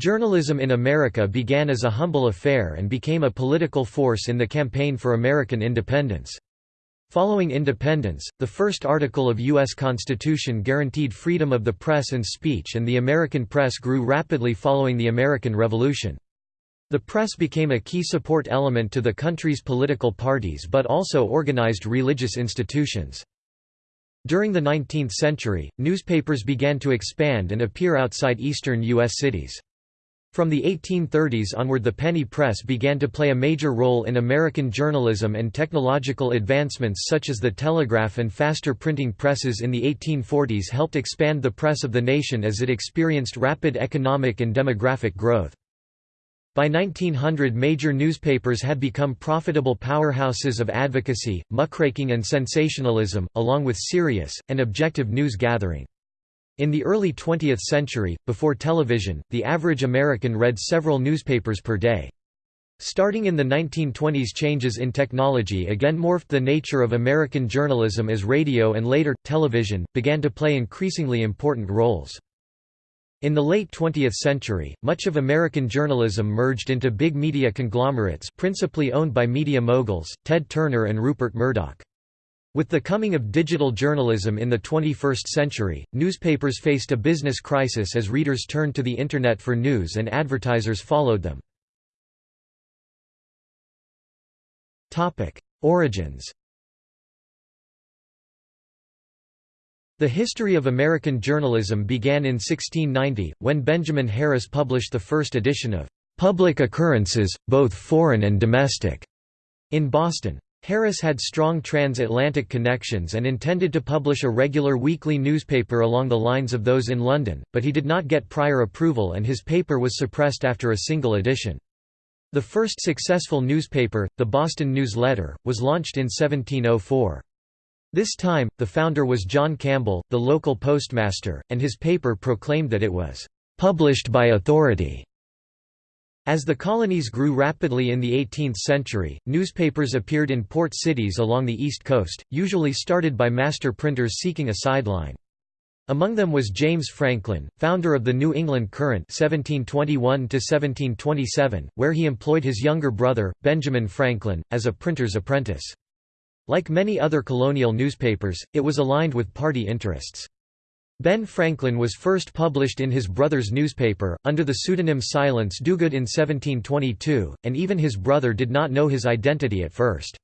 Journalism in America began as a humble affair and became a political force in the campaign for American independence. Following independence, the first article of U.S. Constitution guaranteed freedom of the press and speech and the American press grew rapidly following the American Revolution. The press became a key support element to the country's political parties but also organized religious institutions. During the 19th century, newspapers began to expand and appear outside eastern U.S. cities. From the 1830s onward the penny press began to play a major role in American journalism and technological advancements such as the telegraph and faster printing presses in the 1840s helped expand the press of the nation as it experienced rapid economic and demographic growth. By 1900 major newspapers had become profitable powerhouses of advocacy, muckraking and sensationalism, along with serious, and objective news gathering. In the early 20th century, before television, the average American read several newspapers per day. Starting in the 1920s changes in technology again morphed the nature of American journalism as radio and later, television, began to play increasingly important roles. In the late 20th century, much of American journalism merged into big media conglomerates principally owned by media moguls, Ted Turner and Rupert Murdoch. With the coming of digital journalism in the 21st century, newspapers faced a business crisis as readers turned to the Internet for news and advertisers followed them. Origins The history of American journalism began in 1690, when Benjamin Harris published the first edition of "'Public Occurrences, both Foreign and Domestic' in Boston. Harris had strong transatlantic connections and intended to publish a regular weekly newspaper along the lines of those in London, but he did not get prior approval and his paper was suppressed after a single edition. The first successful newspaper, the Boston News Letter, was launched in 1704. This time, the founder was John Campbell, the local postmaster, and his paper proclaimed that it was "...published by authority." As the colonies grew rapidly in the 18th century, newspapers appeared in port cities along the East Coast, usually started by master printers seeking a sideline. Among them was James Franklin, founder of the New England Courant 1721 where he employed his younger brother, Benjamin Franklin, as a printer's apprentice. Like many other colonial newspapers, it was aligned with party interests. Ben Franklin was first published in his brother's newspaper, under the pseudonym Silence Dogood in 1722, and even his brother did not know his identity at first.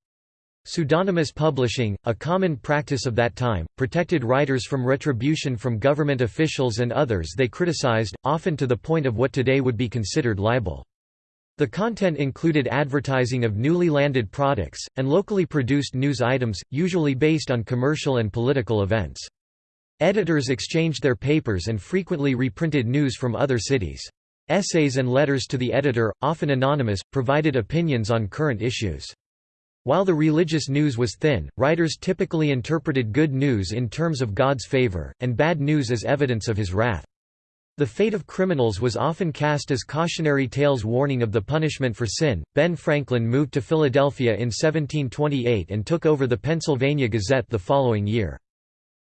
Pseudonymous publishing, a common practice of that time, protected writers from retribution from government officials and others they criticized, often to the point of what today would be considered libel. The content included advertising of newly landed products, and locally produced news items, usually based on commercial and political events. Editors exchanged their papers and frequently reprinted news from other cities. Essays and letters to the editor, often anonymous, provided opinions on current issues. While the religious news was thin, writers typically interpreted good news in terms of God's favor, and bad news as evidence of his wrath. The fate of criminals was often cast as cautionary tales warning of the punishment for sin. Ben Franklin moved to Philadelphia in 1728 and took over the Pennsylvania Gazette the following year.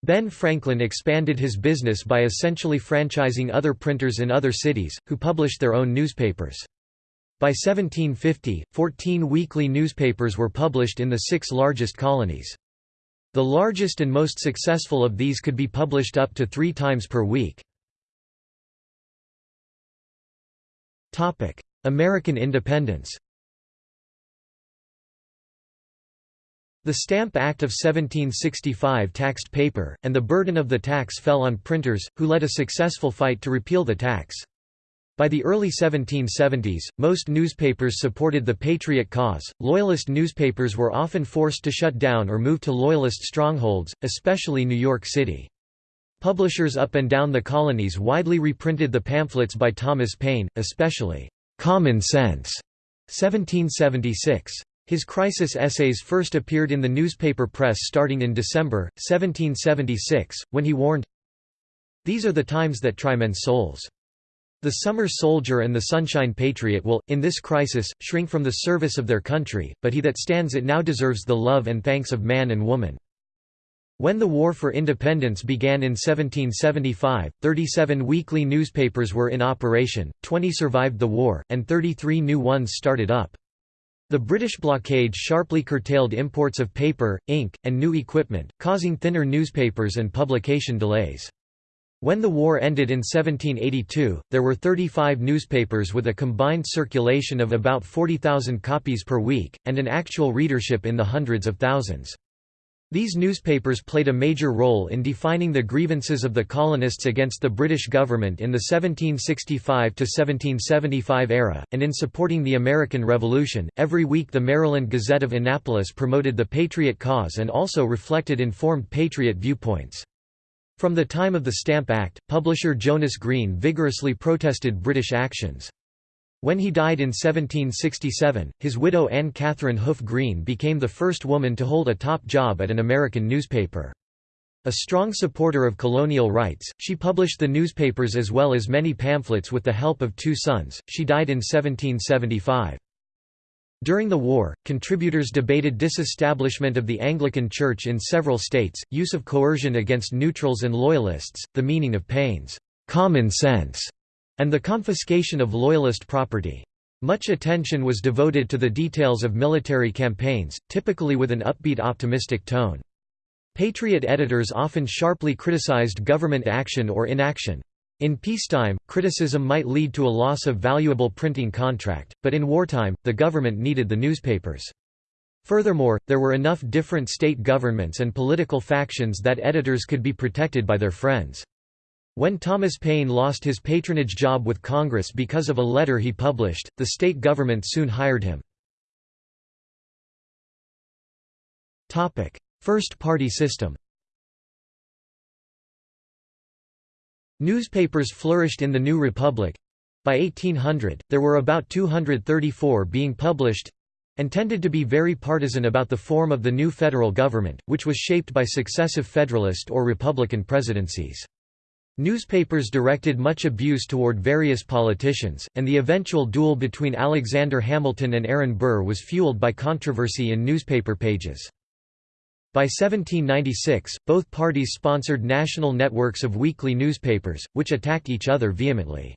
Ben Franklin expanded his business by essentially franchising other printers in other cities, who published their own newspapers. By 1750, 14 weekly newspapers were published in the six largest colonies. The largest and most successful of these could be published up to three times per week. American independence The Stamp Act of 1765 taxed paper, and the burden of the tax fell on printers, who led a successful fight to repeal the tax. By the early 1770s, most newspapers supported the Patriot cause. Loyalist newspapers were often forced to shut down or move to Loyalist strongholds, especially New York City. Publishers up and down the colonies widely reprinted the pamphlets by Thomas Paine, especially Common Sense, 1776. His crisis essays first appeared in the newspaper press starting in December, 1776, when he warned, These are the times that try men's souls. The summer soldier and the sunshine patriot will, in this crisis, shrink from the service of their country, but he that stands it now deserves the love and thanks of man and woman. When the War for Independence began in 1775, 37 weekly newspapers were in operation, 20 survived the war, and 33 new ones started up. The British blockade sharply curtailed imports of paper, ink, and new equipment, causing thinner newspapers and publication delays. When the war ended in 1782, there were 35 newspapers with a combined circulation of about 40,000 copies per week, and an actual readership in the hundreds of thousands. These newspapers played a major role in defining the grievances of the colonists against the British government in the 1765–1775 era, and in supporting the American Revolution. Every week the Maryland Gazette of Annapolis promoted the Patriot cause and also reflected informed Patriot viewpoints. From the time of the Stamp Act, publisher Jonas Green vigorously protested British actions. When he died in 1767, his widow Anne Catherine Hoof Green became the first woman to hold a top job at an American newspaper. A strong supporter of colonial rights, she published the newspapers as well as many pamphlets with the help of two sons. She died in 1775. During the war, contributors debated disestablishment of the Anglican Church in several states, use of coercion against neutrals and loyalists, the meaning of Paine's common sense and the confiscation of Loyalist property. Much attention was devoted to the details of military campaigns, typically with an upbeat optimistic tone. Patriot editors often sharply criticized government action or inaction. In peacetime, criticism might lead to a loss of valuable printing contract, but in wartime, the government needed the newspapers. Furthermore, there were enough different state governments and political factions that editors could be protected by their friends. When Thomas Paine lost his patronage job with Congress because of a letter he published, the state government soon hired him. First party system Newspapers flourished in the New Republic. By 1800, there were about 234 being published, and tended to be very partisan about the form of the new federal government, which was shaped by successive Federalist or Republican presidencies. Newspapers directed much abuse toward various politicians, and the eventual duel between Alexander Hamilton and Aaron Burr was fueled by controversy in newspaper pages. By 1796, both parties sponsored national networks of weekly newspapers, which attacked each other vehemently.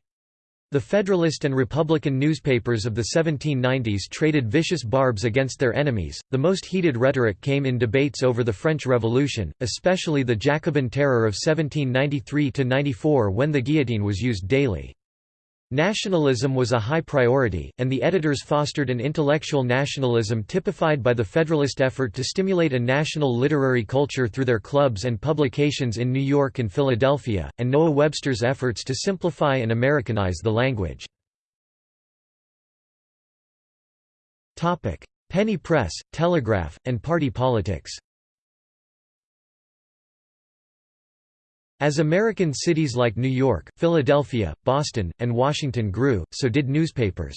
The Federalist and Republican newspapers of the 1790s traded vicious barbs against their enemies. The most heated rhetoric came in debates over the French Revolution, especially the Jacobin Terror of 1793 94 when the guillotine was used daily. Nationalism was a high priority, and the editors fostered an intellectual nationalism typified by the Federalist effort to stimulate a national literary culture through their clubs and publications in New York and Philadelphia, and Noah Webster's efforts to simplify and Americanize the language. Penny press, telegraph, and party politics As American cities like New York, Philadelphia, Boston, and Washington grew, so did newspapers.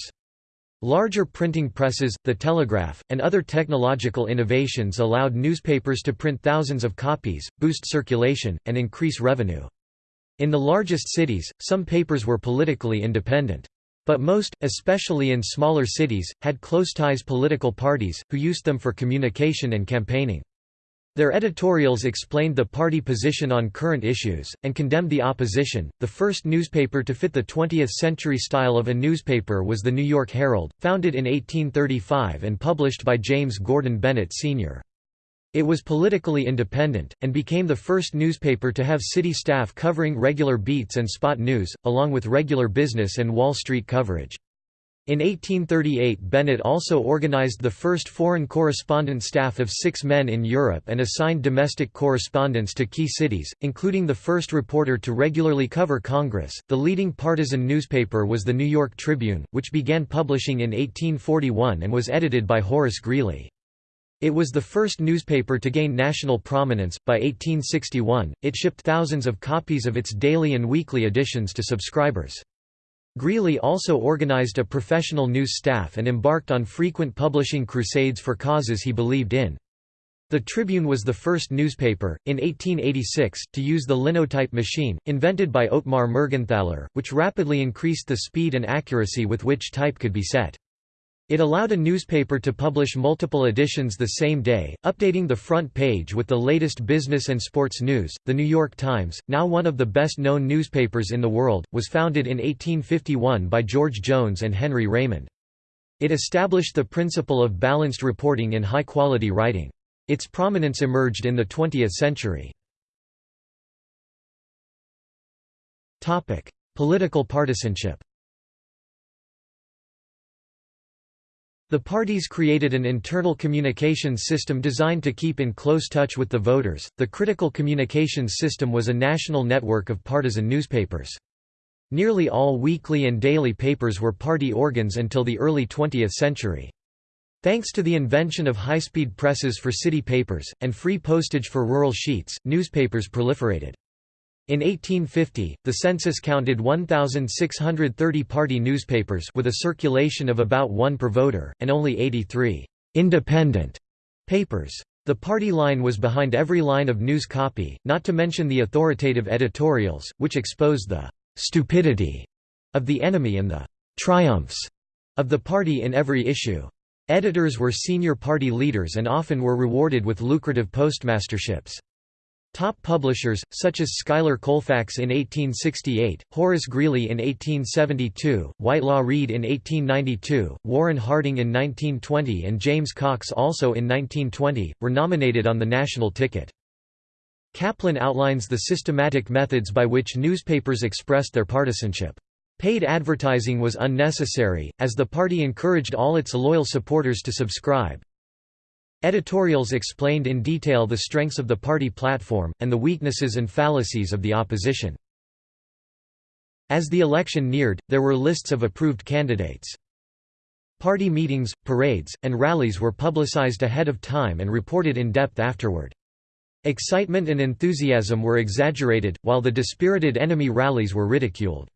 Larger printing presses, the telegraph, and other technological innovations allowed newspapers to print thousands of copies, boost circulation, and increase revenue. In the largest cities, some papers were politically independent. But most, especially in smaller cities, had close ties political parties, who used them for communication and campaigning. Their editorials explained the party position on current issues, and condemned the opposition. The first newspaper to fit the 20th century style of a newspaper was the New York Herald, founded in 1835 and published by James Gordon Bennett Sr. It was politically independent, and became the first newspaper to have city staff covering regular beats and spot news, along with regular business and Wall Street coverage. In 1838 Bennett also organized the first foreign correspondent staff of six men in Europe and assigned domestic correspondents to key cities, including the first reporter to regularly cover Congress. The leading partisan newspaper was the New York Tribune, which began publishing in 1841 and was edited by Horace Greeley. It was the first newspaper to gain national prominence. By 1861, it shipped thousands of copies of its daily and weekly editions to subscribers. Greeley also organized a professional news staff and embarked on frequent publishing crusades for causes he believed in. The Tribune was the first newspaper, in 1886, to use the linotype machine, invented by Ottmar Mergenthaler, which rapidly increased the speed and accuracy with which type could be set. It allowed a newspaper to publish multiple editions the same day, updating the front page with the latest business and sports news. The New York Times, now one of the best known newspapers in the world, was founded in 1851 by George Jones and Henry Raymond. It established the principle of balanced reporting in high quality writing. Its prominence emerged in the 20th century. Political partisanship The parties created an internal communications system designed to keep in close touch with the voters. The critical communications system was a national network of partisan newspapers. Nearly all weekly and daily papers were party organs until the early 20th century. Thanks to the invention of high-speed presses for city papers, and free postage for rural sheets, newspapers proliferated. In 1850, the census counted 1,630 party newspapers with a circulation of about one per voter, and only 83 «independent» papers. The party line was behind every line of news copy, not to mention the authoritative editorials, which exposed the «stupidity» of the enemy and the «triumphs» of the party in every issue. Editors were senior party leaders and often were rewarded with lucrative postmasterships. Top publishers, such as Schuyler Colfax in 1868, Horace Greeley in 1872, Whitelaw Reid in 1892, Warren Harding in 1920 and James Cox also in 1920, were nominated on the national ticket. Kaplan outlines the systematic methods by which newspapers expressed their partisanship. Paid advertising was unnecessary, as the party encouraged all its loyal supporters to subscribe. Editorials explained in detail the strengths of the party platform, and the weaknesses and fallacies of the opposition. As the election neared, there were lists of approved candidates. Party meetings, parades, and rallies were publicized ahead of time and reported in depth afterward. Excitement and enthusiasm were exaggerated, while the dispirited enemy rallies were ridiculed.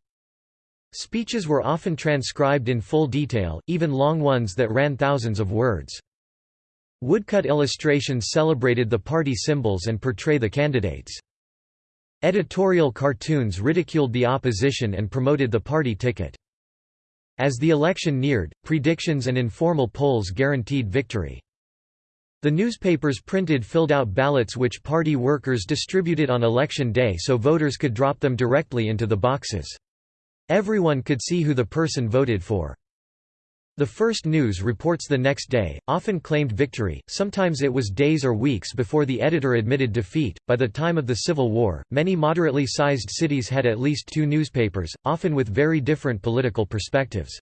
Speeches were often transcribed in full detail, even long ones that ran thousands of words. Woodcut illustrations celebrated the party symbols and portray the candidates. Editorial cartoons ridiculed the opposition and promoted the party ticket. As the election neared, predictions and informal polls guaranteed victory. The newspapers printed filled-out ballots which party workers distributed on election day so voters could drop them directly into the boxes. Everyone could see who the person voted for. The first news reports the next day, often claimed victory, sometimes it was days or weeks before the editor admitted defeat. By the time of the Civil War, many moderately sized cities had at least two newspapers, often with very different political perspectives.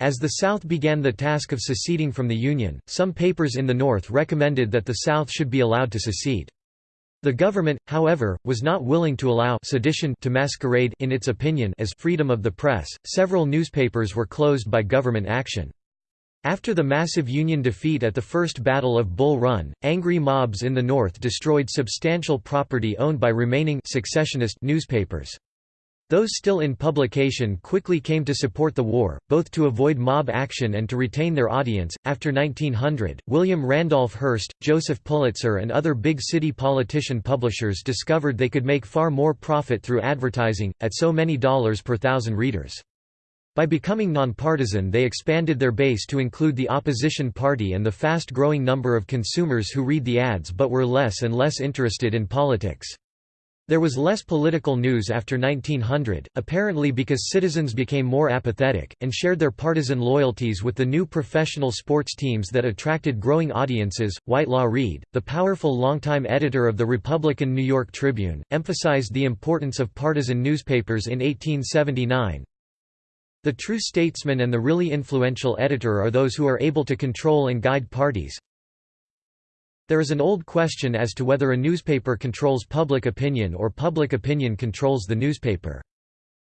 As the South began the task of seceding from the Union, some papers in the North recommended that the South should be allowed to secede. The government, however, was not willing to allow sedition to masquerade in its opinion as freedom of the press. Several newspapers were closed by government action. After the massive Union defeat at the First Battle of Bull Run, angry mobs in the North destroyed substantial property owned by remaining secessionist newspapers. Those still in publication quickly came to support the war, both to avoid mob action and to retain their audience. After 1900, William Randolph Hearst, Joseph Pulitzer, and other big city politician publishers discovered they could make far more profit through advertising, at so many dollars per thousand readers. By becoming nonpartisan, they expanded their base to include the opposition party and the fast growing number of consumers who read the ads but were less and less interested in politics. There was less political news after 1900, apparently because citizens became more apathetic, and shared their partisan loyalties with the new professional sports teams that attracted growing audiences. Whitelaw Reid, the powerful longtime editor of the Republican New York Tribune, emphasized the importance of partisan newspapers in 1879. The true statesman and the really influential editor are those who are able to control and guide parties, there is an old question as to whether a newspaper controls public opinion or public opinion controls the newspaper.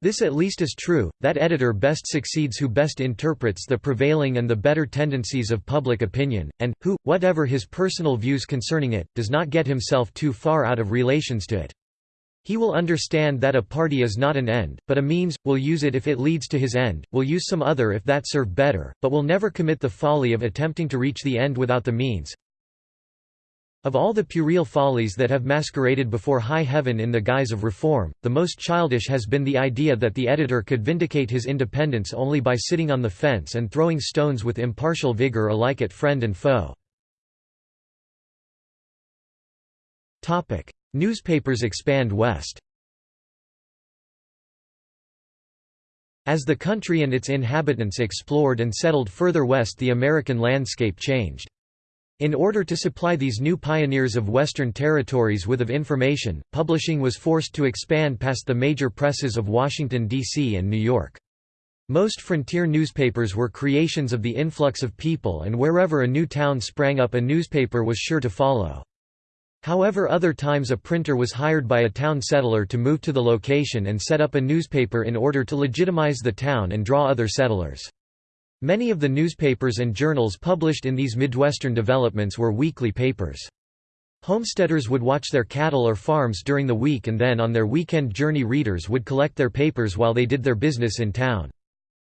This at least is true, that editor best succeeds who best interprets the prevailing and the better tendencies of public opinion, and, who, whatever his personal views concerning it, does not get himself too far out of relations to it. He will understand that a party is not an end, but a means, will use it if it leads to his end, will use some other if that serve better, but will never commit the folly of attempting to reach the end without the means. Of all the puerile follies that have masqueraded before high heaven in the guise of reform, the most childish has been the idea that the editor could vindicate his independence only by sitting on the fence and throwing stones with impartial vigor alike at friend and foe. Newspapers expand west As the country and its inhabitants explored and settled further west the American landscape changed. In order to supply these new pioneers of Western territories with of information, publishing was forced to expand past the major presses of Washington, D.C. and New York. Most frontier newspapers were creations of the influx of people and wherever a new town sprang up a newspaper was sure to follow. However other times a printer was hired by a town settler to move to the location and set up a newspaper in order to legitimize the town and draw other settlers. Many of the newspapers and journals published in these Midwestern developments were weekly papers. Homesteaders would watch their cattle or farms during the week and then on their weekend journey readers would collect their papers while they did their business in town.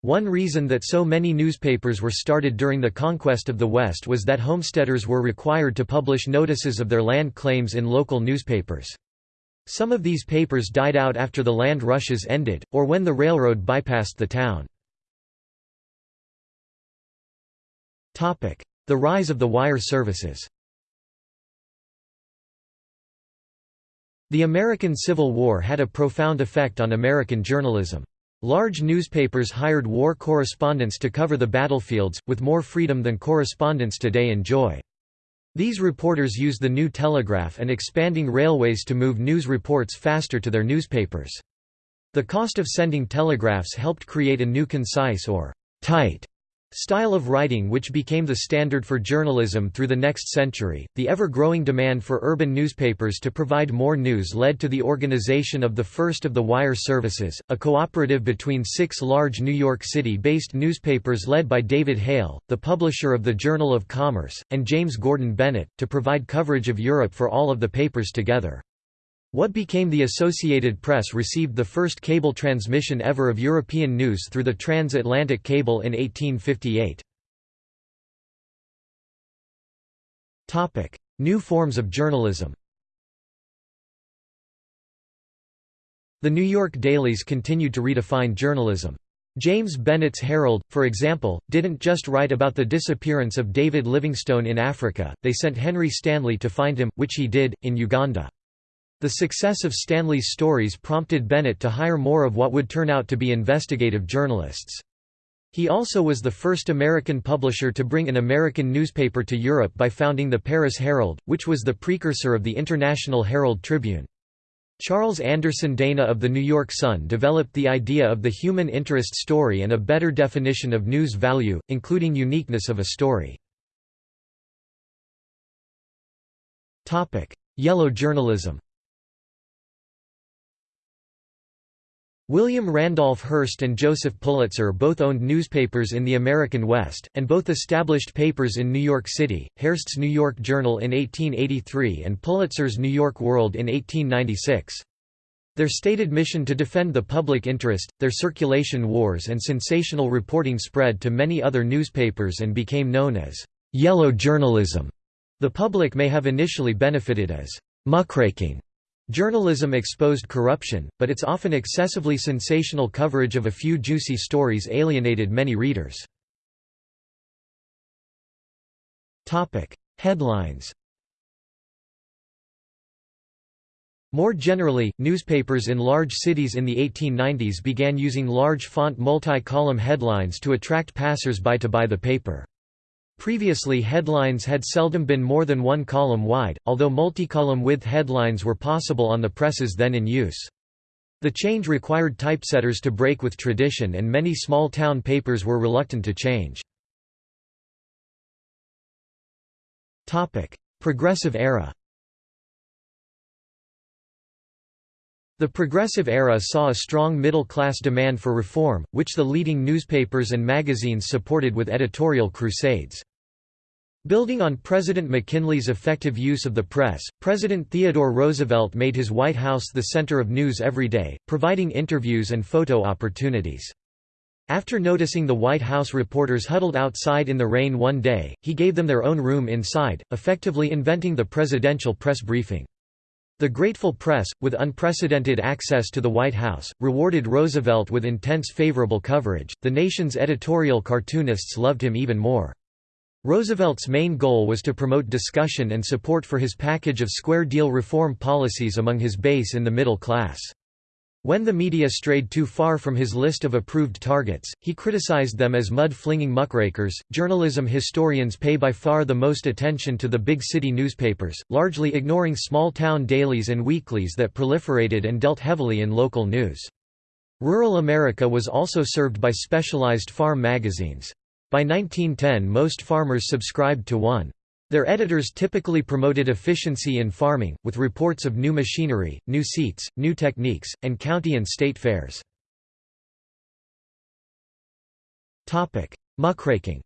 One reason that so many newspapers were started during the conquest of the West was that homesteaders were required to publish notices of their land claims in local newspapers. Some of these papers died out after the land rushes ended, or when the railroad bypassed the town. The rise of the wire services The American Civil War had a profound effect on American journalism. Large newspapers hired war correspondents to cover the battlefields, with more freedom than correspondents today enjoy. These reporters used the new telegraph and expanding railways to move news reports faster to their newspapers. The cost of sending telegraphs helped create a new concise or tight Style of writing which became the standard for journalism through the next century, the ever-growing demand for urban newspapers to provide more news led to the organization of the first of the wire services, a cooperative between six large New York City-based newspapers led by David Hale, the publisher of the Journal of Commerce, and James Gordon Bennett, to provide coverage of Europe for all of the papers together. What became the Associated Press received the first cable transmission ever of European news through the transatlantic cable in 1858. Topic: New forms of journalism The New York dailies continued to redefine journalism. James Bennett's Herald, for example, didn't just write about the disappearance of David Livingstone in Africa, they sent Henry Stanley to find him, which he did, in Uganda. The success of Stanley's stories prompted Bennett to hire more of what would turn out to be investigative journalists. He also was the first American publisher to bring an American newspaper to Europe by founding the Paris Herald, which was the precursor of the International Herald Tribune. Charles Anderson Dana of the New York Sun developed the idea of the human interest story and a better definition of news value, including uniqueness of a story. Yellow journalism William Randolph Hearst and Joseph Pulitzer both owned newspapers in the American West, and both established papers in New York City, Hearst's New York Journal in 1883 and Pulitzer's New York World in 1896. Their stated mission to defend the public interest, their circulation wars and sensational reporting spread to many other newspapers and became known as «yellow journalism». The public may have initially benefited as «muckraking» Journalism exposed corruption, but its often excessively sensational coverage of a few juicy stories alienated many readers. Headlines More generally, newspapers in large cities in the 1890s began using large font multi-column headlines to attract passers-by to buy the paper. Previously headlines had seldom been more than one column wide, although multicolumn width headlines were possible on the presses then in use. The change required typesetters to break with tradition and many small-town papers were reluctant to change. Progressive era The Progressive Era saw a strong middle-class demand for reform, which the leading newspapers and magazines supported with editorial crusades. Building on President McKinley's effective use of the press, President Theodore Roosevelt made his White House the center of news every day, providing interviews and photo opportunities. After noticing the White House reporters huddled outside in the rain one day, he gave them their own room inside, effectively inventing the presidential press briefing. The grateful press, with unprecedented access to the White House, rewarded Roosevelt with intense favorable coverage. The nation's editorial cartoonists loved him even more. Roosevelt's main goal was to promote discussion and support for his package of square deal reform policies among his base in the middle class. When the media strayed too far from his list of approved targets, he criticized them as mud-flinging muckrakers. Journalism historians pay by far the most attention to the big city newspapers, largely ignoring small-town dailies and weeklies that proliferated and dealt heavily in local news. Rural America was also served by specialized farm magazines. By 1910 most farmers subscribed to one. Their editors typically promoted efficiency in farming, with reports of new machinery, new seats, new techniques, and county and state fairs. Muckraking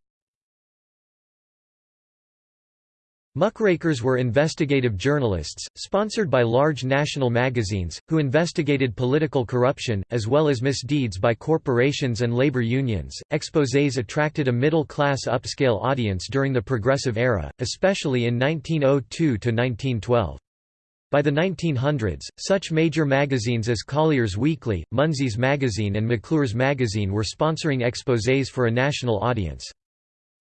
Muckrakers were investigative journalists, sponsored by large national magazines, who investigated political corruption, as well as misdeeds by corporations and labor unions. Exposés attracted a middle class upscale audience during the Progressive Era, especially in 1902 to 1912. By the 1900s, such major magazines as Collier's Weekly, Munsey's Magazine, and McClure's Magazine were sponsoring exposés for a national audience.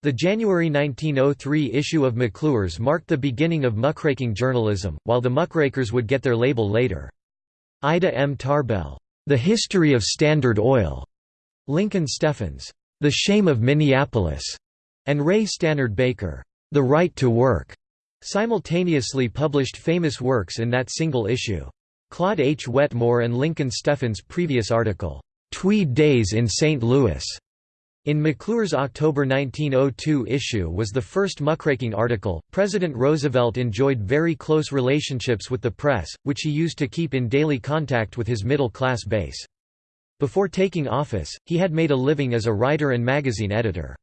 The January 1903 issue of McClure's marked the beginning of muckraking journalism, while the muckrakers would get their label later. Ida M. Tarbell, The History of Standard Oil, Lincoln Steffens, The Shame of Minneapolis, and Ray Stannard Baker, The Right to Work, simultaneously published famous works in that single issue. Claude H. Wetmore and Lincoln Steffens' previous article, Tweed Days in St. Louis, in McClure's October 1902 issue was the first muckraking article. President Roosevelt enjoyed very close relationships with the press, which he used to keep in daily contact with his middle class base. Before taking office, he had made a living as a writer and magazine editor.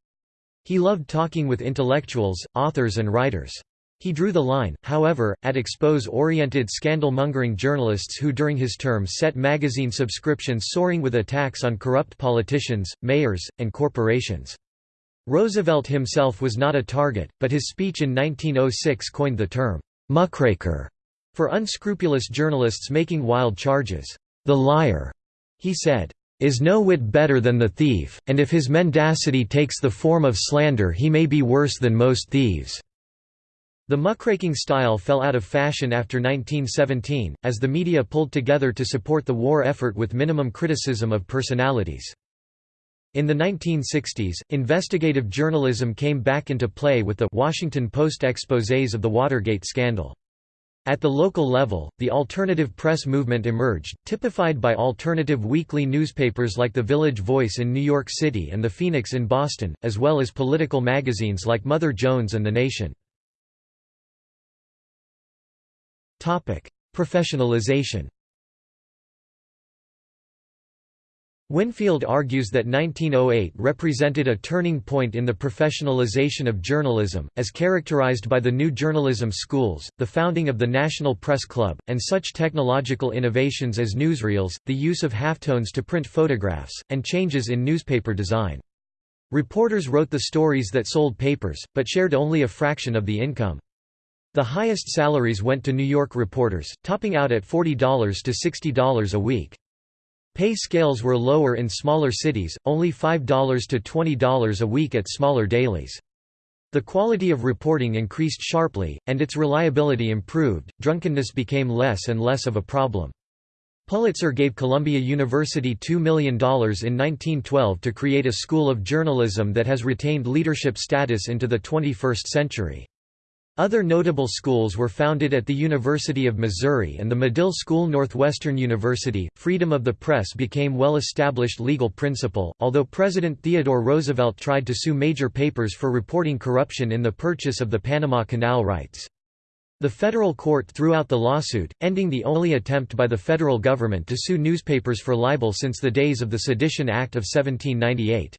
He loved talking with intellectuals, authors, and writers. He drew the line, however, at expose-oriented scandal-mongering journalists who during his term set magazine subscriptions soaring with attacks on corrupt politicians, mayors, and corporations. Roosevelt himself was not a target, but his speech in 1906 coined the term, "'muckraker' for unscrupulous journalists making wild charges. The liar, he said, is no whit better than the thief, and if his mendacity takes the form of slander he may be worse than most thieves. The muckraking style fell out of fashion after 1917, as the media pulled together to support the war effort with minimum criticism of personalities. In the 1960s, investigative journalism came back into play with the Washington Post exposés of the Watergate scandal. At the local level, the alternative press movement emerged, typified by alternative weekly newspapers like The Village Voice in New York City and The Phoenix in Boston, as well as political magazines like Mother Jones and The Nation. Professionalization Winfield argues that 1908 represented a turning point in the professionalization of journalism, as characterized by the new journalism schools, the founding of the National Press Club, and such technological innovations as newsreels, the use of halftones to print photographs, and changes in newspaper design. Reporters wrote the stories that sold papers, but shared only a fraction of the income. The highest salaries went to New York reporters, topping out at $40 to $60 a week. Pay scales were lower in smaller cities, only $5 to $20 a week at smaller dailies. The quality of reporting increased sharply, and its reliability improved. Drunkenness became less and less of a problem. Pulitzer gave Columbia University $2 million in 1912 to create a school of journalism that has retained leadership status into the 21st century. Other notable schools were founded at the University of Missouri and the Medill School Northwestern University. Freedom of the press became well-established legal principle, although President Theodore Roosevelt tried to sue major papers for reporting corruption in the purchase of the Panama Canal rights. The federal court threw out the lawsuit, ending the only attempt by the federal government to sue newspapers for libel since the days of the Sedition Act of 1798.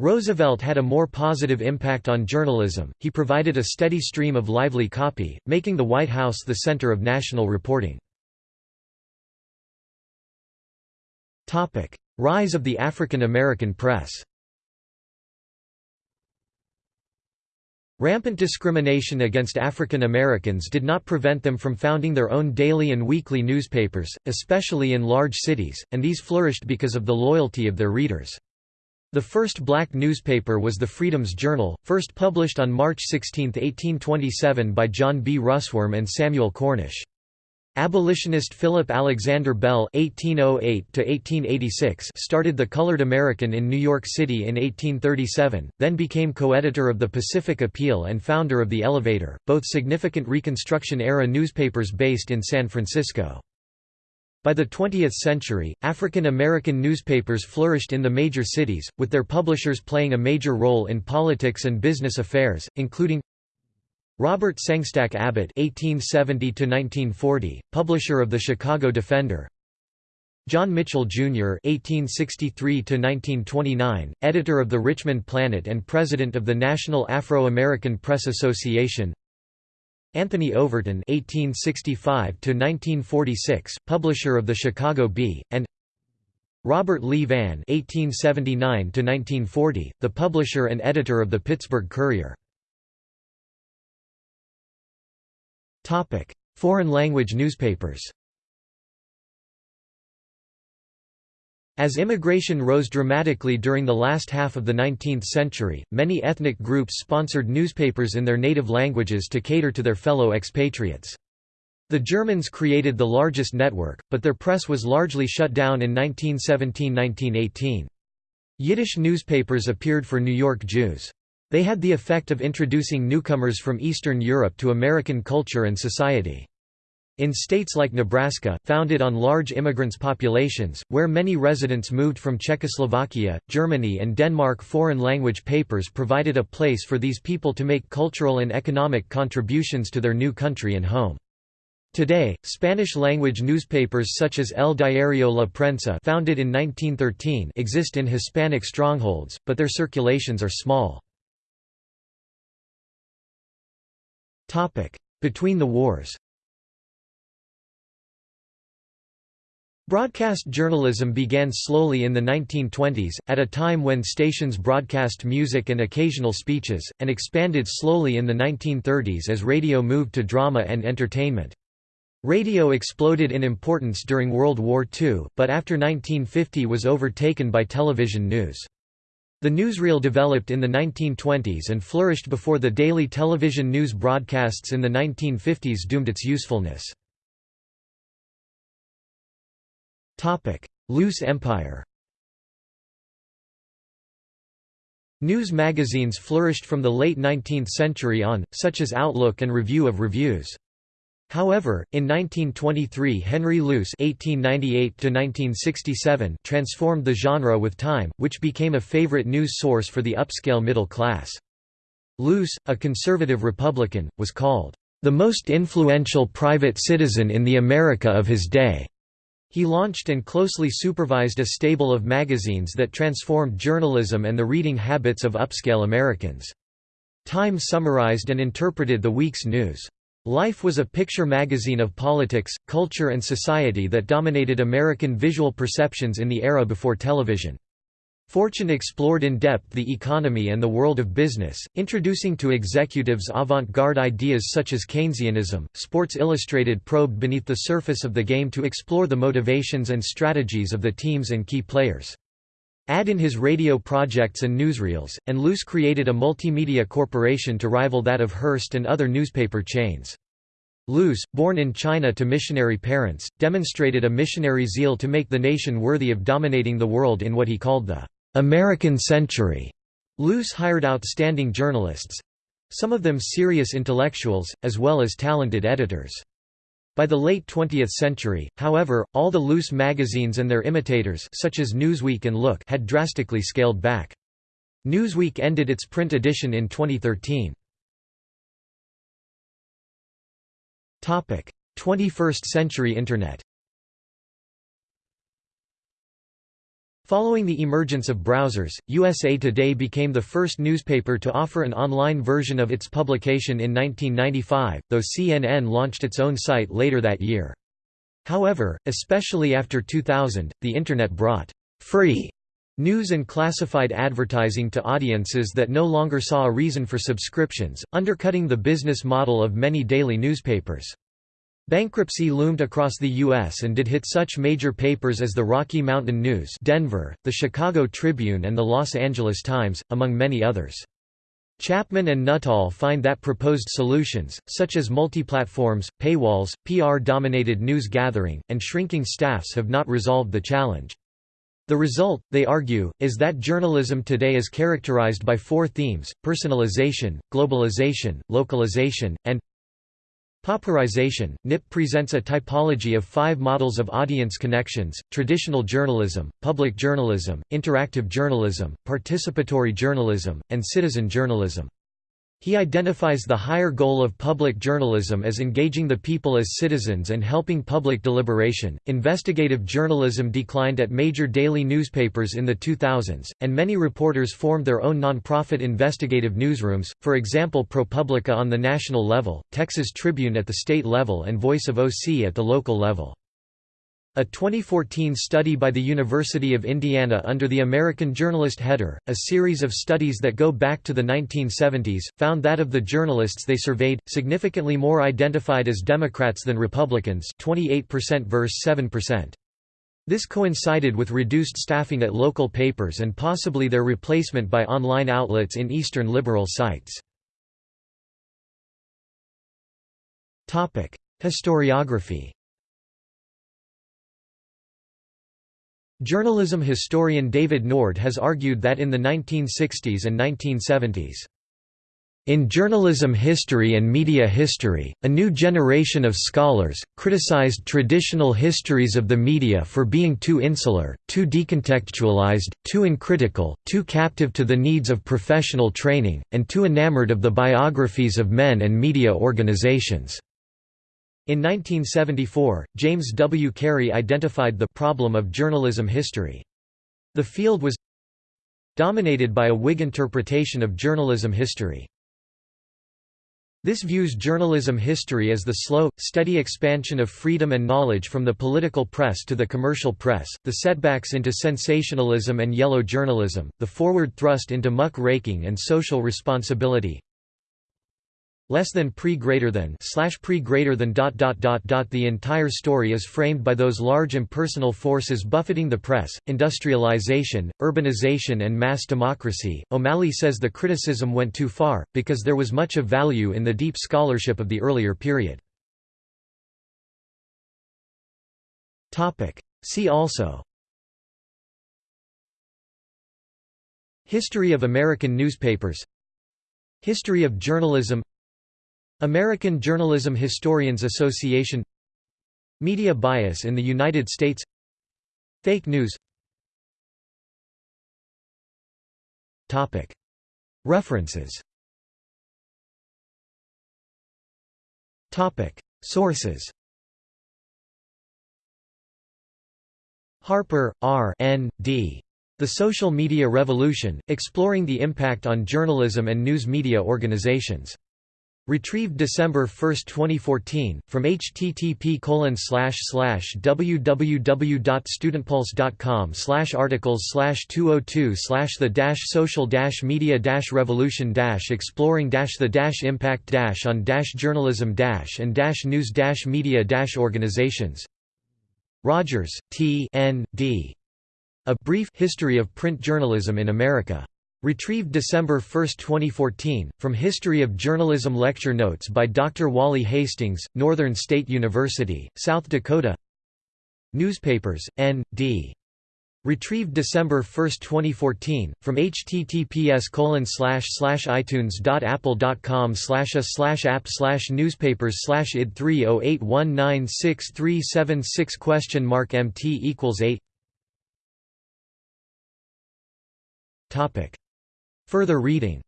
Roosevelt had a more positive impact on journalism, he provided a steady stream of lively copy, making the White House the center of national reporting. Rise of the African American press Rampant discrimination against African Americans did not prevent them from founding their own daily and weekly newspapers, especially in large cities, and these flourished because of the loyalty of their readers. The first black newspaper was the Freedom's Journal, first published on March 16, 1827 by John B. Russwurm and Samuel Cornish. Abolitionist Philip Alexander Bell (1808–1886) started the Colored American in New York City in 1837, then became co-editor of the Pacific Appeal and founder of the Elevator, both significant Reconstruction-era newspapers based in San Francisco. By the 20th century, African American newspapers flourished in the major cities, with their publishers playing a major role in politics and business affairs, including Robert Sengstacke Abbott (1870–1940), publisher of the Chicago Defender. John Mitchell, Jr. (1863–1929), editor of the Richmond Planet and president of the National Afro-American Press Association. Anthony Overton (1865–1946), publisher of the Chicago Bee, and Robert Lee Vann (1879–1940), the publisher and editor of the Pittsburgh Courier. Topic: Foreign language newspapers As immigration rose dramatically during the last half of the 19th century, many ethnic groups sponsored newspapers in their native languages to cater to their fellow expatriates. The Germans created the largest network, but their press was largely shut down in 1917–1918. Yiddish newspapers appeared for New York Jews. They had the effect of introducing newcomers from Eastern Europe to American culture and society. In states like Nebraska, founded on large immigrants' populations, where many residents moved from Czechoslovakia, Germany and Denmark foreign language papers provided a place for these people to make cultural and economic contributions to their new country and home. Today, Spanish-language newspapers such as El Diario La Prensa founded in 1913 exist in Hispanic strongholds, but their circulations are small. Between the wars Broadcast journalism began slowly in the 1920s, at a time when stations broadcast music and occasional speeches, and expanded slowly in the 1930s as radio moved to drama and entertainment. Radio exploded in importance during World War II, but after 1950 was overtaken by television news. The newsreel developed in the 1920s and flourished before the daily television news broadcasts in the 1950s doomed its usefulness. Luce empire News magazines flourished from the late 19th century on, such as Outlook and Review of Reviews. However, in 1923 Henry Luce (1898–1967) transformed the genre with Time, which became a favorite news source for the upscale middle class. Luce, a conservative Republican, was called the most influential private citizen in the America of his day. He launched and closely supervised a stable of magazines that transformed journalism and the reading habits of upscale Americans. Time summarized and interpreted the week's news. Life was a picture magazine of politics, culture and society that dominated American visual perceptions in the era before television. Fortune explored in depth the economy and the world of business, introducing to executives avant-garde ideas such as Keynesianism. Sports Illustrated probed beneath the surface of the game to explore the motivations and strategies of the teams and key players. Add in his radio projects and newsreels, and Luce created a multimedia corporation to rival that of Hearst and other newspaper chains. Luce, born in China to missionary parents, demonstrated a missionary zeal to make the nation worthy of dominating the world in what he called the American Century. Luce hired outstanding journalists—some of them serious intellectuals, as well as talented editors. By the late 20th century, however, all the Luce magazines and their imitators such as Newsweek and Look had drastically scaled back. Newsweek ended its print edition in 2013. 21st century Internet Following the emergence of browsers, USA Today became the first newspaper to offer an online version of its publication in 1995, though CNN launched its own site later that year. However, especially after 2000, the Internet brought free news and classified advertising to audiences that no longer saw a reason for subscriptions, undercutting the business model of many daily newspapers. Bankruptcy loomed across the U.S. and did hit such major papers as the Rocky Mountain News Denver, the Chicago Tribune and the Los Angeles Times, among many others. Chapman and Nuttall find that proposed solutions, such as multi-platforms, paywalls, PR-dominated news gathering, and shrinking staffs have not resolved the challenge. The result, they argue, is that journalism today is characterized by four themes, personalization, globalization, localization, and Popularization. NIP presents a typology of five models of audience connections, traditional journalism, public journalism, interactive journalism, participatory journalism, and citizen journalism. He identifies the higher goal of public journalism as engaging the people as citizens and helping public deliberation. Investigative journalism declined at major daily newspapers in the 2000s, and many reporters formed their own nonprofit investigative newsrooms, for example ProPublica on the national level, Texas Tribune at the state level, and Voice of OC at the local level. A 2014 study by the University of Indiana under the American Journalist header, a series of studies that go back to the 1970s, found that of the journalists they surveyed, significantly more identified as Democrats than Republicans 28% versus 7%. This coincided with reduced staffing at local papers and possibly their replacement by online outlets in Eastern liberal sites. Historiography Journalism historian David Nord has argued that in the 1960s and 1970s, in journalism history and media history, a new generation of scholars, criticized traditional histories of the media for being too insular, too decontextualized, too uncritical, too captive to the needs of professional training, and too enamored of the biographies of men and media organizations. In 1974, James W. Carey identified the problem of journalism history. The field was dominated by a Whig interpretation of journalism history. This views journalism history as the slow, steady expansion of freedom and knowledge from the political press to the commercial press, the setbacks into sensationalism and yellow journalism, the forward thrust into muck-raking and social responsibility, less than pre greater than slash pre greater than dot dot dot dot the entire story is framed by those large impersonal forces buffeting the press industrialization urbanization and mass democracy. O'malley says the criticism went too far because there was much of value in the deep scholarship of the earlier period. Topic. See also history of american newspapers history of journalism American Journalism Historians Association Media bias in the United States Fake news References Sources Harper, R. N. D. The Social Media Revolution, Exploring the Impact on Journalism and News Media Organizations. Retrieved December 1, 2014, from http www.studentpulse.com slash articles 202 the social media revolution exploring the impact on journalism and news media organizations Rogers, T. N. D. A Brief History of Print Journalism in America. Retrieved December 1, 2014, from History of Journalism Lecture Notes by Dr. Wally Hastings, Northern State University, South Dakota Newspapers, N.D. Retrieved December 1, 2014, from https itunes.apple.com a app newspapers id 308196376 question mark mt equals 8 Topic Further reading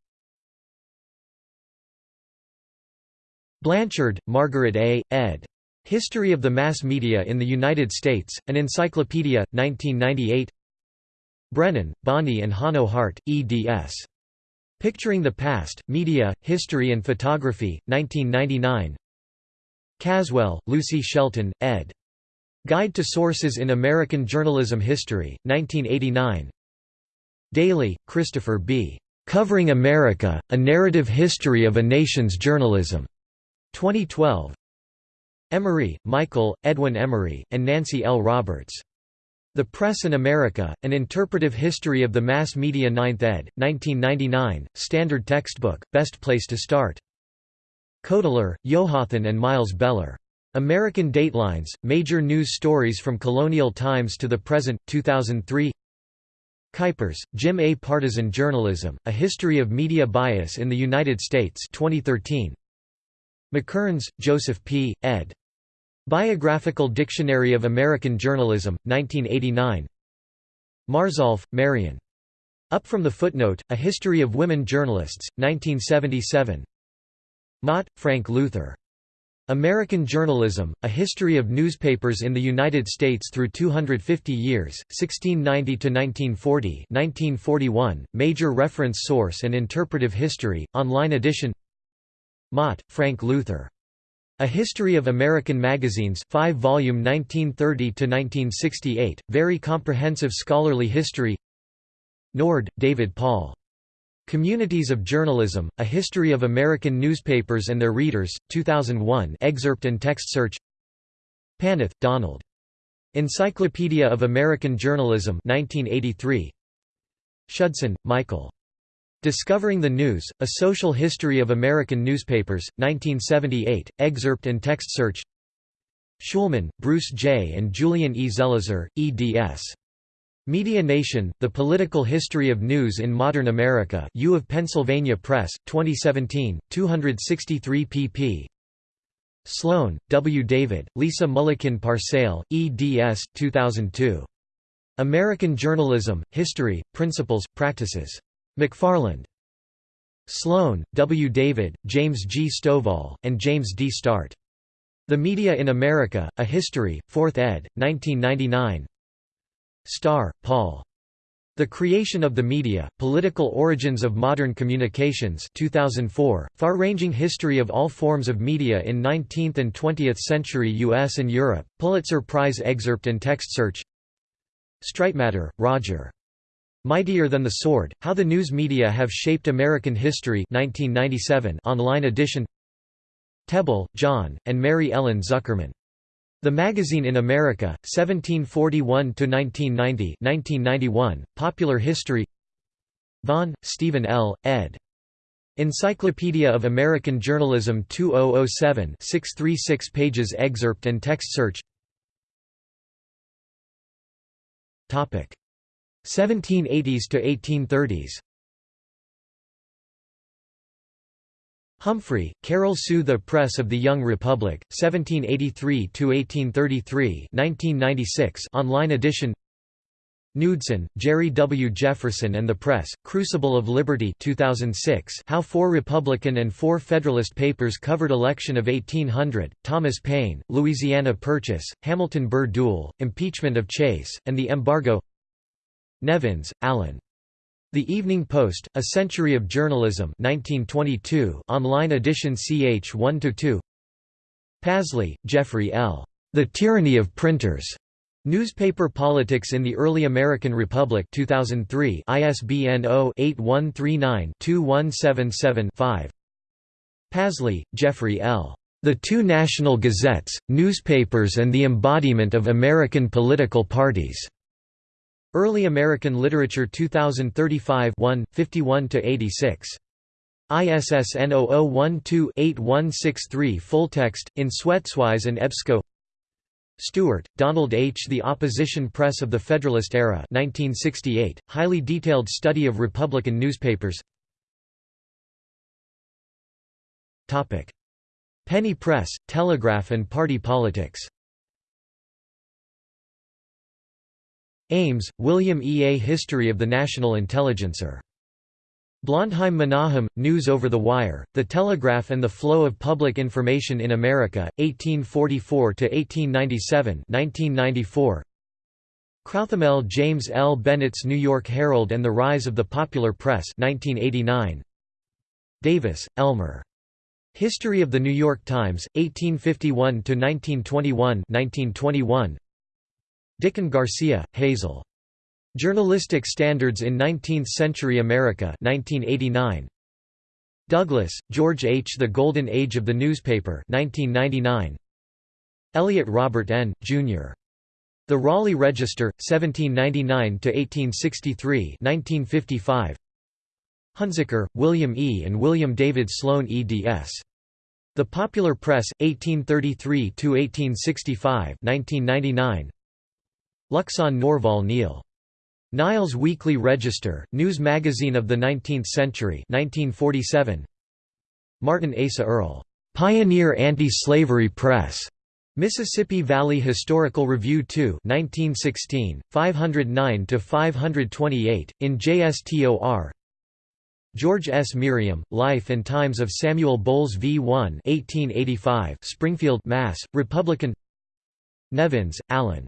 Blanchard, Margaret A., ed. History of the Mass Media in the United States, An Encyclopedia, 1998 Brennan, Bonnie and Hanno Hardt, eds. Picturing the Past, Media, History and Photography, 1999 Caswell, Lucy Shelton, ed. Guide to Sources in American Journalism History, 1989 Daly, Christopher B. Covering America, A Narrative History of a Nation's Journalism. 2012. Emery, Michael, Edwin Emery, and Nancy L. Roberts. The Press in America, An Interpretive History of the Mass Media 9th ed., 1999, Standard Textbook, Best Place to Start. Kotler, Jonathan and Miles Beller. American Datelines, Major News Stories from Colonial Times to the Present, 2003 Kuypers, Jim A. Partisan Journalism, A History of Media Bias in the United States 2013. McKearns, Joseph P., ed. Biographical Dictionary of American Journalism, 1989 Marzolf, Marion. Up from the Footnote, A History of Women Journalists, 1977 Mott, Frank Luther. American Journalism, A History of Newspapers in the United States Through 250 Years, 1690–1940 1941, Major Reference Source and Interpretive History, online edition Mott, Frank Luther. A History of American Magazines 5 volume 1930–1968, Very Comprehensive Scholarly History Nord, David Paul. Communities of Journalism, A History of American Newspapers and Their Readers, 2001 excerpt and text search Paneth, Donald. Encyclopedia of American Journalism 1983. Schudson, Michael. Discovering the News, A Social History of American Newspapers, 1978, excerpt and text search Schulman, Bruce J. and Julian E. Zelizer, eds. Media Nation, The Political History of News in Modern America U of Pennsylvania Press, 2017, 263 pp. Sloan, W. David, Lisa Mullikin Parcell, eds. 2002. American Journalism, History, Principles, Practices. McFarland. Sloan, W. David, James G. Stovall, and James D. Startt. The Media in America, A History, 4th ed., 1999 Starr, Paul. The Creation of the Media, Political Origins of Modern Communications 2004, Far-ranging history of all forms of media in 19th and 20th century U.S. and Europe, Pulitzer Prize excerpt and text search Streitmatter, Roger. Mightier Than the Sword, How the News Media Have Shaped American History 1997 online edition Tebbel, John, and Mary Ellen Zuckerman. The Magazine in America, 1741–1990 1991, Popular History Vaughan, Stephen L., ed. Encyclopedia of American Journalism 2007 636 pages excerpt and text search 1780s to 1830s Humphrey, Carol Sue The Press of the Young Republic, 1783–1833 online edition Knudsen, Jerry W. Jefferson and the Press, Crucible of Liberty 2006 How Four Republican and Four Federalist Papers Covered Election of 1800, Thomas Paine, Louisiana Purchase, Hamilton Burr Duel, Impeachment of Chase, and the Embargo Nevins, Allan. The Evening Post, A Century of Journalism 1922 online edition ch 1–2 Pasley, Jeffrey L. The Tyranny of Printers. Newspaper Politics in the Early American Republic 2003 ISBN 0-8139-2177-5 Pasley, Jeffrey L. The Two National Gazettes, Newspapers and the Embodiment of American Political Parties. Early American Literature 2035 1, 51–86. ISSN 0012-8163 Full text, in SwetsWise and EBSCO. Stewart, Donald H. The Opposition Press of the Federalist Era 1968, highly detailed study of Republican newspapers. Penny Press, Telegraph and Party Politics Ames, William E. A History of the National Intelligencer. Blondheim Menahem, News over the Wire, The Telegraph and the Flow of Public Information in America, 1844–1897 1994. Crouthamel James L. Bennett's New York Herald and the Rise of the Popular Press 1989. Davis, Elmer. History of the New York Times, 1851–1921 1921. Dicken Garcia, Hazel. Journalistic Standards in Nineteenth-Century America 1989. Douglas, George H. The Golden Age of the Newspaper 1999. Elliott Robert N., Jr. The Raleigh Register, 1799–1863 1955. Huntzicker, William E. and William David Sloan eds. The Popular Press, 1833–1865 1999. Luxon Norval Neal. Niles Weekly Register, News Magazine of the Nineteenth Century 1947. Martin Asa Earl. Pioneer Anti-Slavery Press. Mississippi Valley Historical Review 2 1916, 509–528, in JSTOR George S. Merriam, Life and Times of Samuel Bowles v. 1 1885, Springfield, Mass., Republican Nevins, Allan.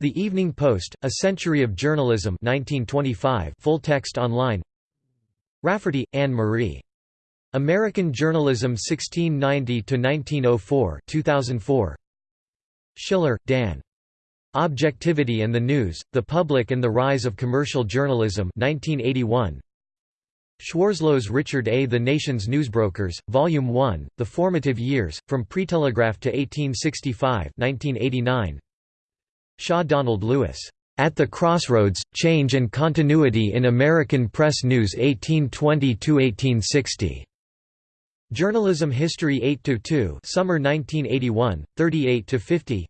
The Evening Post, A Century of Journalism 1925, full text online Rafferty, Anne Marie. American Journalism 1690–1904 2004. Schiller, Dan. Objectivity and the News, The Public and the Rise of Commercial Journalism 1981. Schwarzlose Richard A. The Nation's Newsbrokers, Volume 1, The Formative Years, From Pretelegraph to 1865 1989. Shaw Donald Lewis. At the Crossroads, Change and Continuity in American Press News 1820–1860. Journalism History 8–2 Summer 1981, 38–50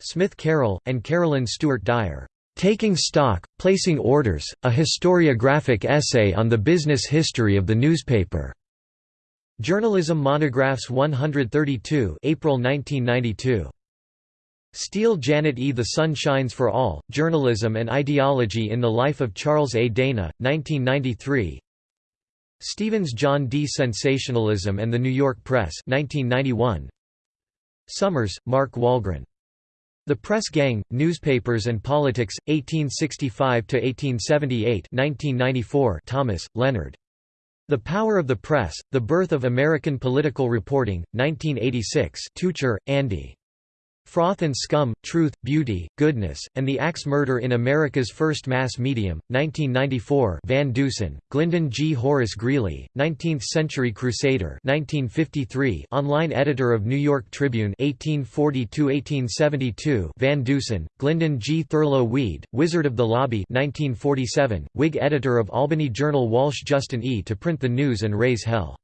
Smith Carroll, and Carolyn Stewart Dyer. Taking Stock, Placing Orders, a historiographic essay on the business history of the newspaper. Journalism Monographs 132 April 1992. Steele Janet E. The Sun Shines for All, Journalism and Ideology in the Life of Charles A. Dana, 1993 Stevens John D. Sensationalism and the New York Press 1991. Summers, Mark Walgren. The Press Gang, Newspapers and Politics, 1865–1878 1994 Thomas, Leonard. The Power of the Press, The Birth of American Political Reporting, 1986 Tucher, Andy. Froth and Scum, Truth, Beauty, Goodness, and the Axe Murder in America's First Mass Medium, 1994 Van Deusen, Glyndon G. Horace Greeley, 19th-century crusader 1953 online editor of New York Tribune 1840–1872 Van Deusen, Glyndon G. Thurlow Weed, Wizard of the Lobby 1947, Whig editor of Albany Journal Walsh Justin E. to print the news and raise hell.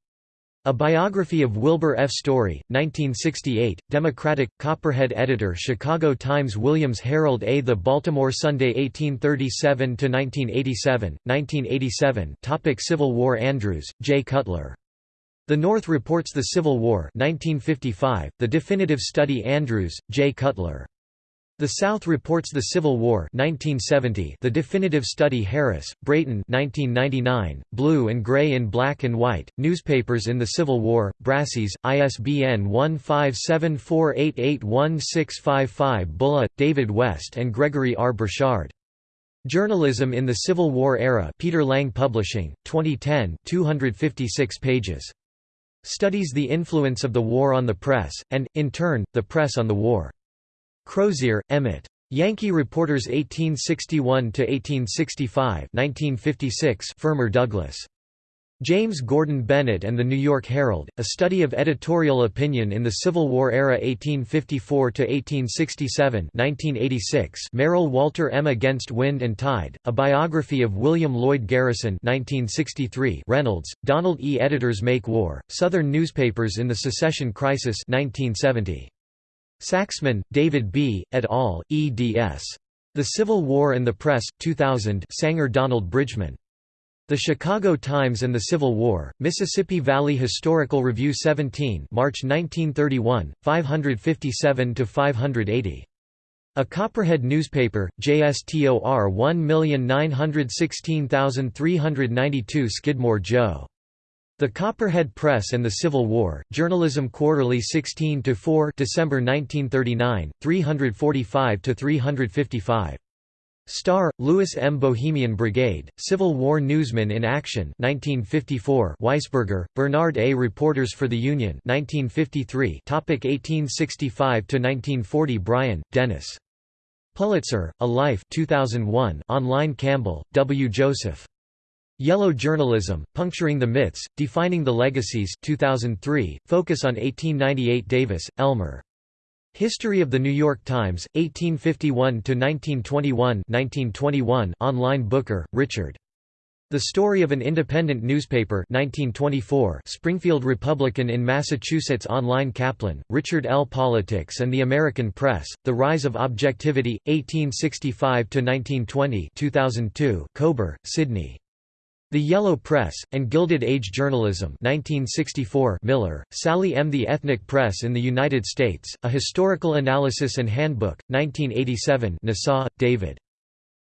A Biography of Wilbur F. Storey, 1968, Democratic, Copperhead editor Chicago Times Williams Herald A. The Baltimore Sunday 1837–1987, 1987 Topic Civil War Andrews, J. Cutler. The North Reports the Civil War 1955, The Definitive Study Andrews, J. Cutler. The South reports the Civil War 1970, The Definitive Study Harris, Brayton 1999, Blue and Gray in Black and White, Newspapers in the Civil War, Brassey's, ISBN 1574881655 Bulla, David West and Gregory R. Borchard. Journalism in the Civil War Era Peter Lang Publishing, 2010 256 pages. Studies the influence of the war on the press, and, in turn, the press on the war. Crozier, Emmett. Yankee Reporters 1861–1865 1956 Fermer Douglas. James Gordon Bennett and the New York Herald, A Study of Editorial Opinion in the Civil War Era 1854–1867 1986 Merrill Walter M. Against Wind and Tide, A Biography of William Lloyd Garrison 1963 Reynolds, Donald E. Editors Make War, Southern Newspapers in the Secession Crisis 1970. Sachsman, David B., et al., eds. The Civil War and the Press, 2000 Sanger Donald Bridgman. The Chicago Times and the Civil War, Mississippi Valley Historical Review 17 March 1931, 557–580. A Copperhead newspaper, JSTOR 1916392 Skidmore Joe. The Copperhead Press and the Civil War, Journalism Quarterly 16–4 December 1939, 345–355. Starr, Louis M. Bohemian Brigade, Civil War Newsman in Action 1954 Weisberger, Bernard A. Reporters for the Union 1953 Topic 1865–1940 Bryan, Dennis. Pulitzer, A Life 2001 online Campbell, W. Joseph. Yellow Journalism, Puncturing the Myths, Defining the Legacies 2003, Focus on 1898 Davis, Elmer. History of the New York Times, 1851–1921 online Booker, Richard. The Story of an Independent Newspaper 1924 Springfield Republican in Massachusetts Online Kaplan, Richard L. Politics and the American Press, The Rise of Objectivity, 1865–1920 2002 Kobre, Sidney. The Yellow Press, and Gilded Age Journalism 1964 Miller, Sally M. The Ethnic Press in the United States, A Historical Analysis and Handbook, 1987 Nasaw, David.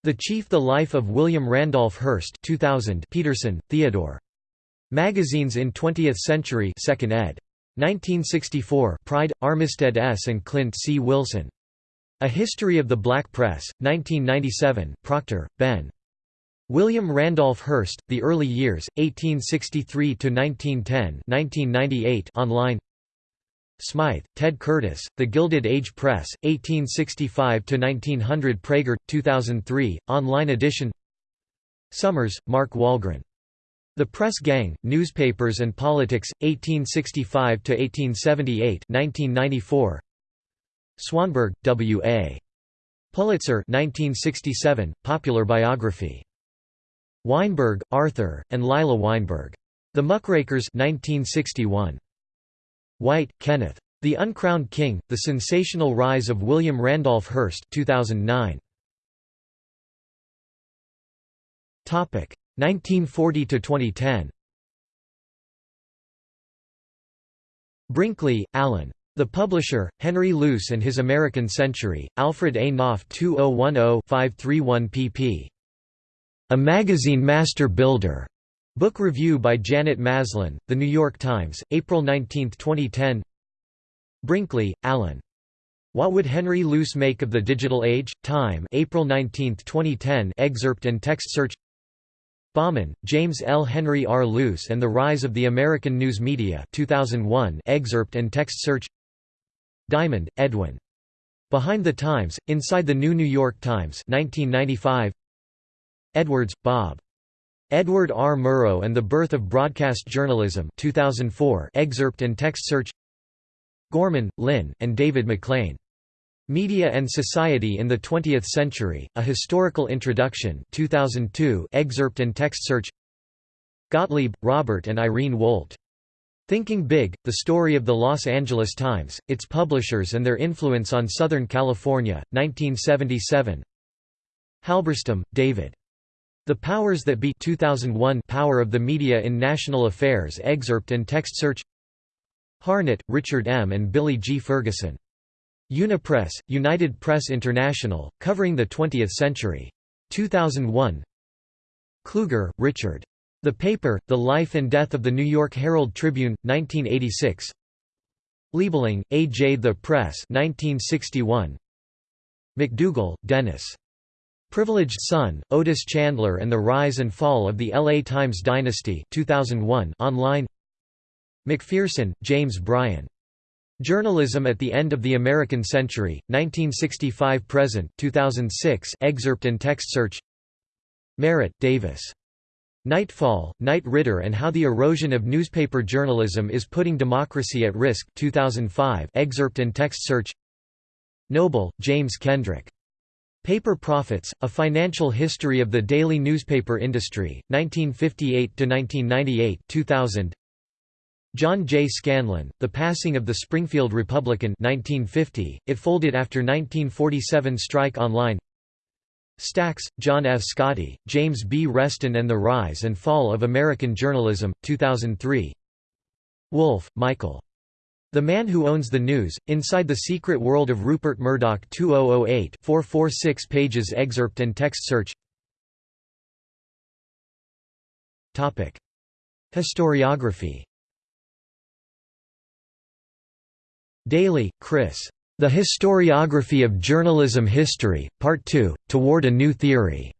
The Chief The Life of William Randolph Hearst 2000 Peterson, Theodore. Magazines in Twentieth Century 2nd ed. 1964 Pride, Armistead S. and Clint C. Wilson. A History of the Black Press, 1997 Proctor, Ben. William Randolph Hearst, The Early Years, 1863–1910 online Smythe, Ted Curtis, The Gilded Age Press, 1865–1900 Praeger, 2003, online edition Summers, Mark Walgren. The Press Gang, Newspapers and Politics, 1865–1878 1994. Swanberg, W. A. Pulitzer 1967, Popular Biography. Weinberg, Arthur, and Lila Weinberg. The Muckrakers 1961. Whyte, Kenneth. The Uncrowned King, The Sensational Rise of William Randolph Hearst 2009. 1940–2010 Brinkley, Alan. The Publisher, Henry Luce and His American Century, Alfred A. Knopf 2010-531 pp. A Magazine Master Builder. Book review by Janet Maslin, The New York Times, April 19, 2010 Brinkley, Alan. What Would Henry Luce Make of the Digital Age? Time April 19, 2010 excerpt and text search Baughman, James L. Henry R. Luce and the Rise of the American News Media 2001 excerpt and text search Diamond, Edwin. Behind the Times, Inside the New New York Times 1995 Edwards, Bob. Edward R. Murrow and the Birth of Broadcast Journalism 2004 excerpt and text search Gorman, Lynn, and David McLean. Media and Society in the Twentieth Century, A Historical Introduction 2002 excerpt and text search Gottlieb, Robert and Irene Wolt. Thinking Big, The Story of the Los Angeles Times, its publishers and their influence on Southern California, 1977 Halberstam, David. The Powers That Be 2001 Power of the Media in National Affairs excerpt and text search Harnett, Richard M. and Billy G. Ferguson. Unipress, United Press International, covering the 20th century. 2001 Kluger, Richard. The Paper, The Life and Death of the New York Herald Tribune, 1986 Liebling, A. J. The Press 1961. McDougall, Dennis. Privileged Son, Otis Chandler and the Rise and Fall of the LA Times Dynasty 2001 online McPherson, James Bryan. Journalism at the End of the American Century, 1965–present 2006 excerpt and text search Merritt, Davis. Nightfall, Knight Ridder and How the Erosion of Newspaper Journalism is Putting Democracy at Risk 2005 excerpt and text search Noble, James Kendrick. Paper Profits, A Financial History of the Daily Newspaper Industry, 1958–1998 2000. John J. Scanlon, The Passing of the Springfield Republican 1950, it folded after 1947 strike online Stacks, John F. Scotty, James B. Reston and the Rise and Fall of American Journalism, 2003 Wolff, Michael. The Man Who Owns the News, Inside the Secret World of Rupert Murdoch 2008 446 pages excerpt and text search Topic. Historiography Daly, Chris. The Historiography of Journalism History, Part 2, Toward a New Theory.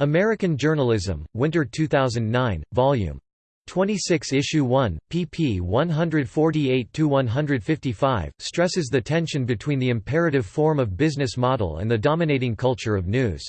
American Journalism, Winter 2009, Vol. 26 Issue 1, pp 148–155, stresses the tension between the imperative form of business model and the dominating culture of news.